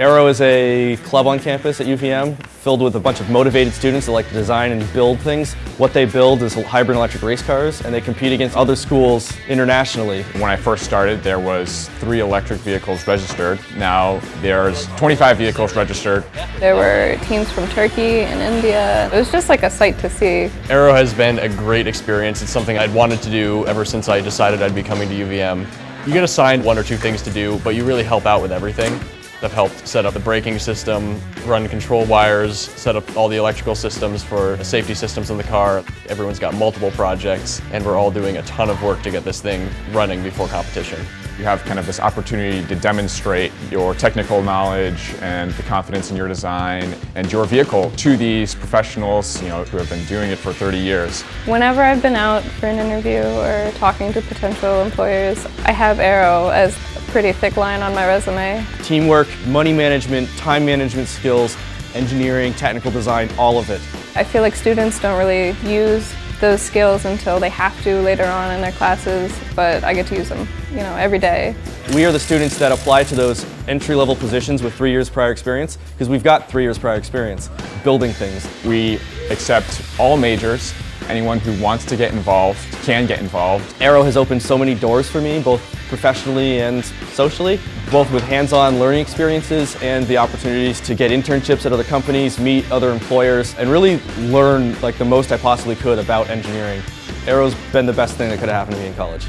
Aero is a club on campus at UVM filled with a bunch of motivated students that like to design and build things. What they build is hybrid electric race cars and they compete against other schools internationally. When I first started there was three electric vehicles registered. Now there's 25 vehicles registered. There were teams from Turkey and India. It was just like a sight to see. Aero has been a great experience. It's something I'd wanted to do ever since I decided I'd be coming to UVM. You get assigned one or two things to do, but you really help out with everything. I've helped set up the braking system, run control wires, set up all the electrical systems for the safety systems in the car. Everyone's got multiple projects and we're all doing a ton of work to get this thing running before competition. You have kind of this opportunity to demonstrate your technical knowledge and the confidence in your design and your vehicle to these professionals you know, who have been doing it for 30 years. Whenever I've been out for an interview or talking to potential employers, I have Aero as a pretty thick line on my resume. Teamwork, money management, time management skills, engineering, technical design, all of it. I feel like students don't really use those skills until they have to later on in their classes, but I get to use them, you know, every day. We are the students that apply to those entry-level positions with three years prior experience because we've got three years prior experience building things. We accept all majors. Anyone who wants to get involved can get involved. Aero has opened so many doors for me, both professionally and socially, both with hands-on learning experiences and the opportunities to get internships at other companies, meet other employers, and really learn like the most I possibly could about engineering. Aero's been the best thing that could have happened to me in college.